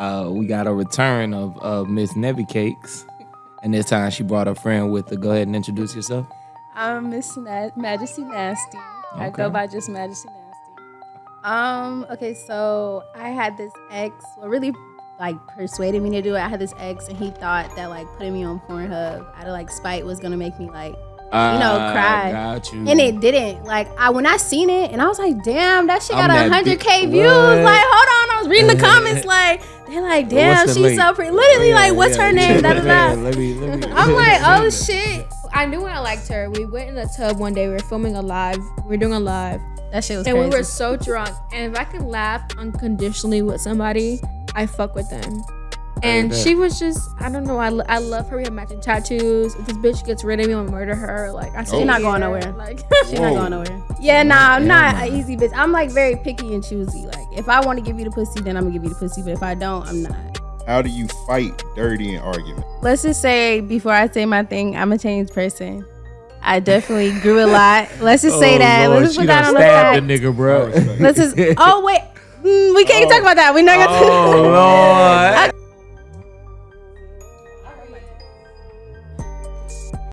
uh, we got a return of uh, Miss Nevy Cakes, and this time she brought a friend with her. Go ahead and introduce yourself. I'm Miss Na- Majesty Nasty. I go by just Majesty Nasty. Um. Okay. So I had this ex. What really like persuaded me to do it? I had this ex, and he thought that like putting me on Pornhub out of like spite was gonna make me like, Uh, know, cry. Got you. and it didn't. Like I when I seen it, and I was like, damn, that shit got hundred k views. Like, hold on, I was reading the comments. Like they're like, damn, the she's link? so pretty. Literally, Yeah, like, what's yeah, her name? yeah, Da, da, da. Let me, let me, I'm like, oh shit. I knew I liked her. We went in the tub one day. We were filming a live. We were doing a live, That shit was and crazy. we were so drunk. And if I can laugh unconditionally with somebody, I fuck with them. And she was just, I don't know. I, I love her. We have matching tattoos. If this bitch gets rid of me, I'm gonna murder her. Like I oh. said, She not going nowhere. Like She's not going nowhere. Yeah, nah, I'm not an easy bitch. I'm like very picky and choosy. Like if I want to give you the pussy, then I'm gonna give you the pussy. But if I don't, I'm not. How do you fight dirty in argument? Let's just say before I say my thing, I'm a changed person. I definitely grew a lot. Let's just say Oh, that. Lord, Let's just she put that done on the stabbed fact. the nigga, bro. Let's just. Oh wait, Mm, we can't talk about that. We're not gonna. Oh,